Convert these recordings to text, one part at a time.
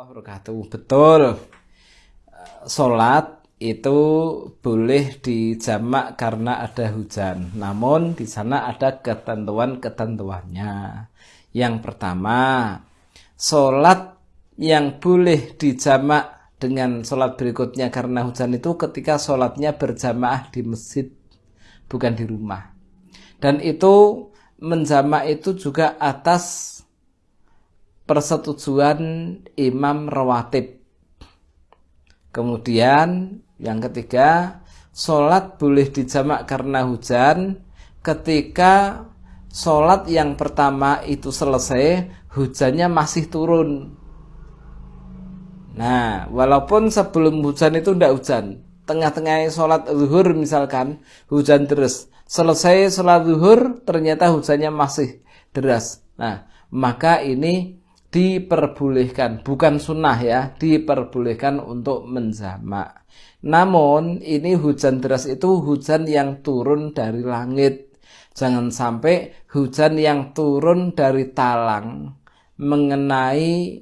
wabarakatuh. Betul. Salat itu boleh dijamak karena ada hujan. Namun di sana ada ketentuan-ketentuannya. Yang pertama, salat yang boleh dijamak dengan sholat berikutnya karena hujan itu ketika sholatnya berjamaah di masjid bukan di rumah dan itu menjamak itu juga atas persetujuan imam rawatib. Kemudian yang ketiga, sholat boleh dijamak karena hujan ketika sholat yang pertama itu selesai, hujannya masih turun. Nah, walaupun sebelum hujan itu tidak hujan, tengah-tengah sholat zuhur misalkan, hujan terus. Selesai sholat zuhur, ternyata hujannya masih deras. Nah, maka ini diperbolehkan, bukan sunnah ya, diperbolehkan untuk menjamak. Namun ini hujan deras itu hujan yang turun dari langit. Jangan sampai hujan yang turun dari talang mengenai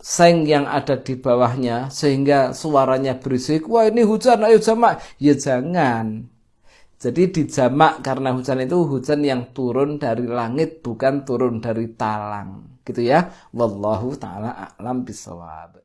seng yang ada di bawahnya sehingga suaranya berisik. Wah ini hujan, ayo jamak. Ya jangan. Jadi dijamak karena hujan itu hujan yang turun dari langit bukan turun dari talang gitu ya. Wallahu taala a'lam bisawab